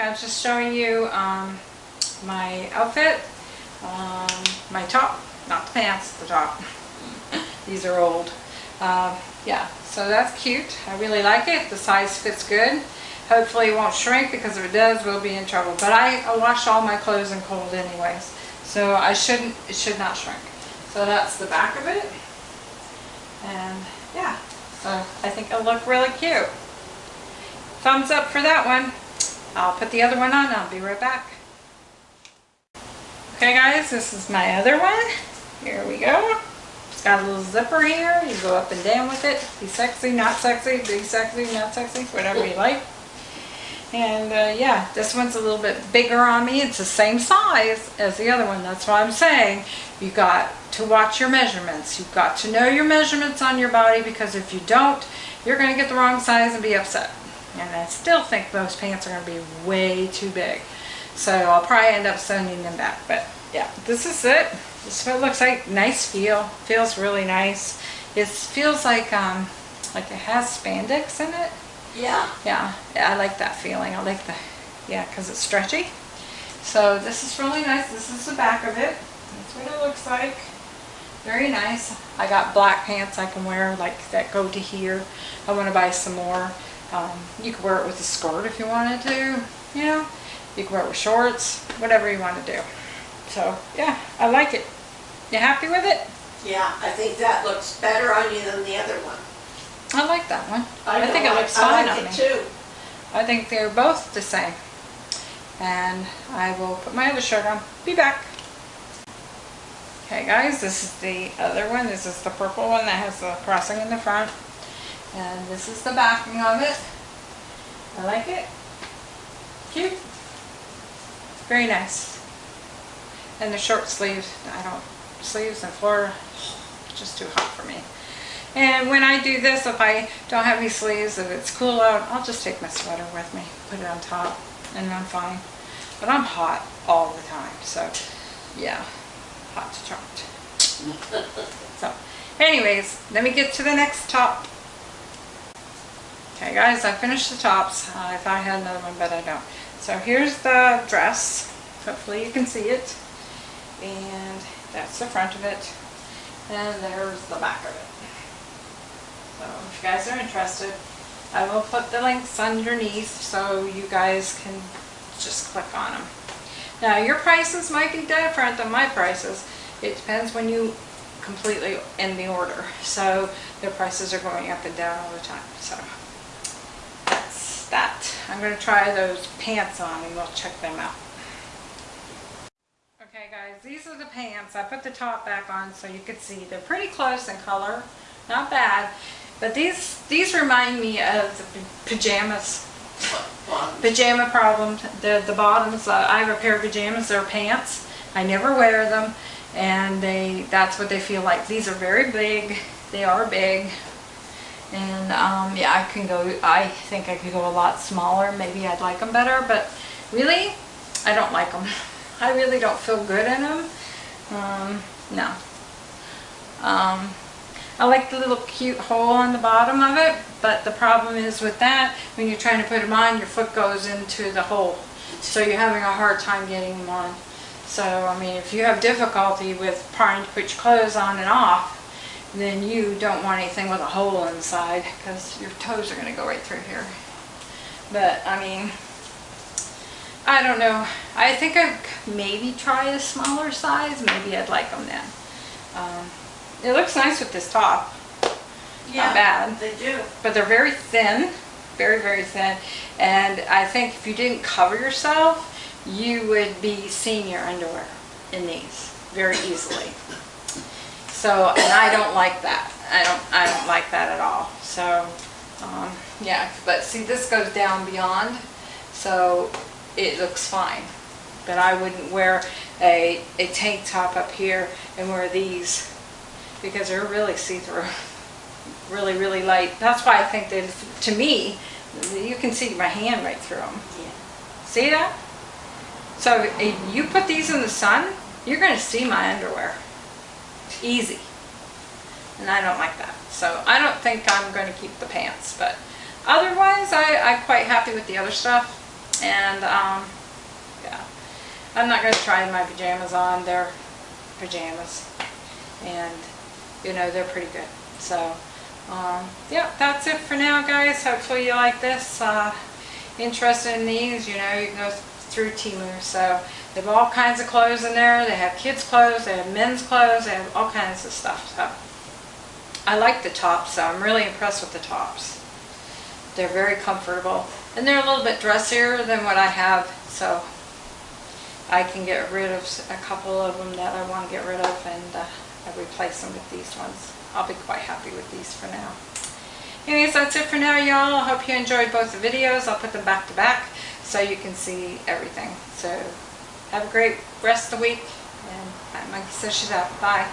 I was just showing you um, my outfit. Um, my top, not the pants, the top. These are old. Uh, yeah, so that's cute. I really like it. The size fits good. Hopefully it won't shrink because if it does, we'll be in trouble. But I, I wash all my clothes in cold anyways. So I shouldn't, it should not shrink. So that's the back of it. And yeah, so I think it'll look really cute. Thumbs up for that one. I'll put the other one on. I'll be right back. Okay guys, this is my other one. Here we go. It's got a little zipper here. You go up and down with it. Be sexy, not sexy, be sexy, not sexy, whatever you like. And uh, yeah, this one's a little bit bigger on me. It's the same size as the other one. That's why I'm saying you got to watch your measurements. You've got to know your measurements on your body because if you don't, you're going to get the wrong size and be upset. And I still think most pants are going to be way too big. So I'll probably end up sending them back. But yeah, this is it. This is what it looks like. Nice feel. Feels really nice. It feels like um, like it has spandex in it. Yeah. Yeah, I like that feeling. I like the, yeah, because it's stretchy. So this is really nice. This is the back of it. That's what it looks like. Very nice. I got black pants I can wear like that go to here. I want to buy some more. Um, you can wear it with a skirt if you wanted to, you know. You can wear it with shorts, whatever you want to do. So yeah, I like it. You happy with it? Yeah, I think that looks better on you than the other one. I like that one. I, know, think it looks fine like on me. too. I think they're both the same. And I will put my other shirt on. Be back. Okay guys, this is the other one. This is the purple one that has the crossing in the front. And this is the backing of it. I like it. Cute. Very nice. And the short sleeves, I don't, sleeves and floor, just too hot for me. And when I do this, if I don't have any sleeves, if it's cool out, I'll just take my sweater with me, put it on top, and I'm fine. But I'm hot all the time, so yeah, hot to trot. so, anyways, let me get to the next top. Okay guys, I finished the tops. Uh, I thought I had another one, but I don't. So here's the dress. Hopefully you can see it. And that's the front of it. And there's the back of it. So if you guys are interested, I will put the links underneath so you guys can just click on them. Now your prices might be different than my prices. It depends when you completely end the order. So their prices are going up and down all the time. So that. I'm going to try those pants on and we'll check them out. Okay guys, these are the pants. I put the top back on so you could see. They're pretty close in color. Not bad. But these these remind me of the pajamas. Pajama problems. The, the bottoms, uh, I have a pair of pajamas. They're pants. I never wear them. And they that's what they feel like. These are very big. They are big. And um, yeah, I can go, I think I could go a lot smaller. Maybe I'd like them better. But really, I don't like them. I really don't feel good in them. Um, no. Um, I like the little cute hole on the bottom of it, but the problem is with that, when you're trying to put them on, your foot goes into the hole. So you're having a hard time getting them on. So, I mean, if you have difficulty with trying to put your clothes on and off, then you don't want anything with a hole inside because your toes are going to go right through here. But, I mean, I don't know. I think I'd maybe try a smaller size. Maybe I'd like them then. Um, it looks nice with this top. Yeah, Not bad. They do. But they're very thin. Very, very thin. And I think if you didn't cover yourself, you would be seeing your underwear in these very easily. So, and I don't like that. I don't, I don't like that at all. So, um, yeah, but see this goes down beyond, so it looks fine. But I wouldn't wear a, a tank top up here and wear these because they're really see-through. Really, really light. That's why I think that, to me, you can see my hand right through them. Yeah. See that? So if you put these in the sun, you're going to see my underwear. Easy. And I don't like that. So I don't think I'm going to keep the pants, but otherwise, I, I'm quite happy with the other stuff. And, um, yeah. I'm not going to try my pajamas on. They're pajamas. And, you know, they're pretty good. So, um, yeah, that's it for now, guys. Hopefully you like this. Uh, interested in these, you know, you can go through Temu. So, they have all kinds of clothes in there. They have kids' clothes. They have men's clothes. They have all kinds of stuff. So, I like the tops, so I'm really impressed with the tops. They're very comfortable. And they're a little bit dressier than what I have, so I can get rid of a couple of them that I want to get rid of and uh, I replace them with these ones. I'll be quite happy with these for now. Anyways, that's it for now, y'all. I hope you enjoyed both the videos. I'll put them back to back so you can see everything. So have a great rest of the week. And Monkey says she's out. Bye.